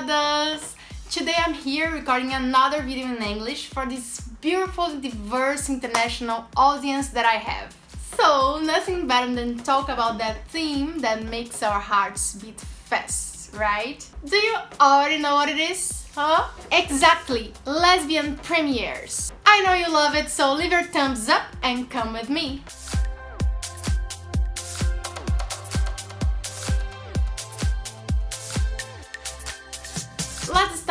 Encantadas! Today I'm here recording another video in English for this beautiful, diverse international audience that I have. So, nothing better than talk about that theme that makes our hearts beat fast, right? Do you already know what it is? Huh? Exactly, lesbian premieres. I know you love it, so leave your thumbs up and come with me.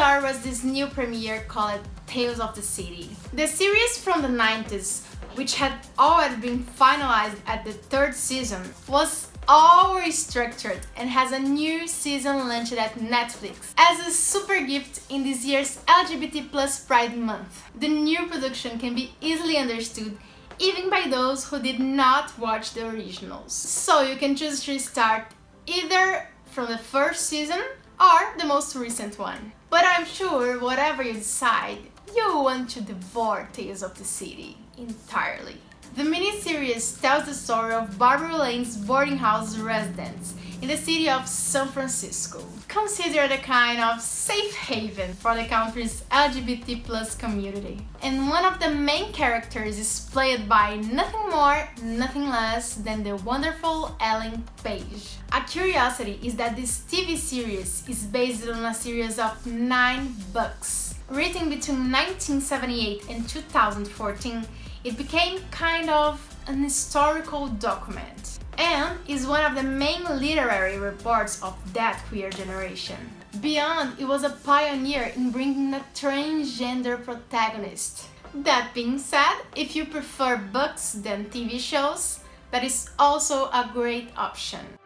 With this new premiere called Tales of the City. The series from the 90s, which had already been finalized at the third season, was all restructured and has a new season launched at Netflix as a super gift in this year's LGBT plus Pride Month. The new production can be easily understood even by those who did not watch the originals. So you can choose to start either from the first season or the most recent one. But I'm sure whatever you decide, you want to devour Tales of the City entirely. The miniseries tells the story of Barbary Lane's boarding house residents in the city of San Francisco, considered a kind of safe haven for the country's LGBT plus community. And one of the main characters is played by nothing more, nothing less than the wonderful Ellen Page. A curiosity is that this TV series is based on a series of nine books. Written between 1978 and 2014, it became kind of an historical document and is one of the main literary reports of that queer generation. Beyond, it was a pioneer in bringing a transgender protagonist. That being said, if you prefer books than TV shows, that is also a great option.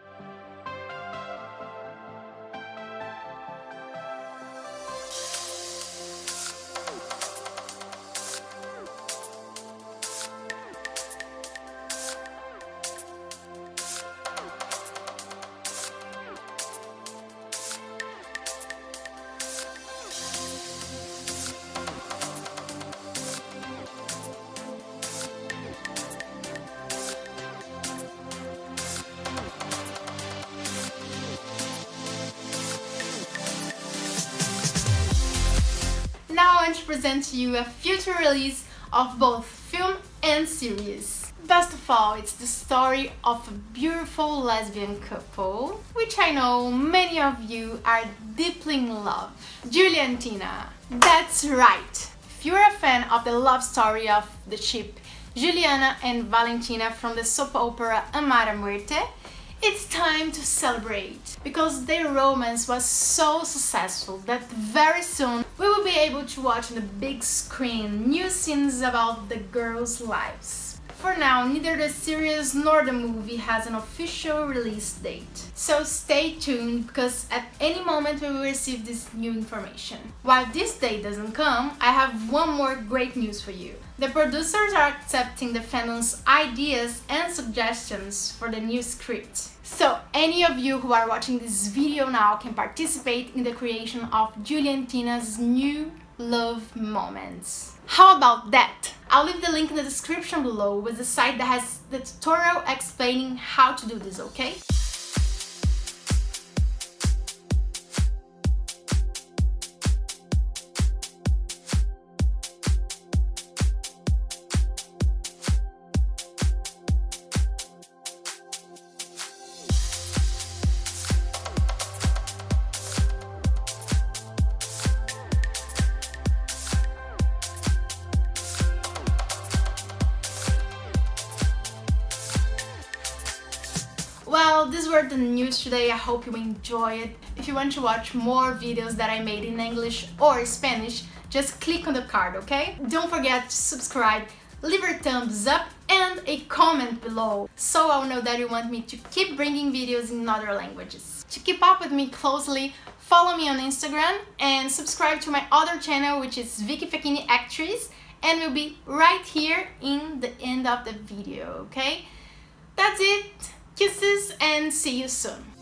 Now I want to present to you a future release of both film and series. Best of all, it's the story of a beautiful lesbian couple, which I know many of you are deeply in love. Juliantina. That's right! If you're a fan of the love story of the ship Juliana and Valentina from the soap opera Amar a Muerte, it's time to celebrate because their romance was so successful that very soon we will able to watch on the big screen new scenes about the girls' lives. For now, neither the series nor the movie has an official release date. So stay tuned because at any moment we will receive this new information. While this date doesn't come, I have one more great news for you. The producers are accepting the fandom's ideas and suggestions for the new script. So any of you who are watching this video now can participate in the creation of Juliantina's new love moments. How about that? I'll leave the link in the description below with the site that has the tutorial explaining how to do this, okay? Well, these were the news today. I hope you enjoy it. If you want to watch more videos that I made in English or Spanish, just click on the card, okay? Don't forget to subscribe, leave a thumbs up and a comment below so I'll know that you want me to keep bringing videos in other languages. To keep up with me closely, follow me on Instagram and subscribe to my other channel which is Vicky Fechini Actress and we'll be right here in the end of the video, okay? That's it! Kisses and see you soon.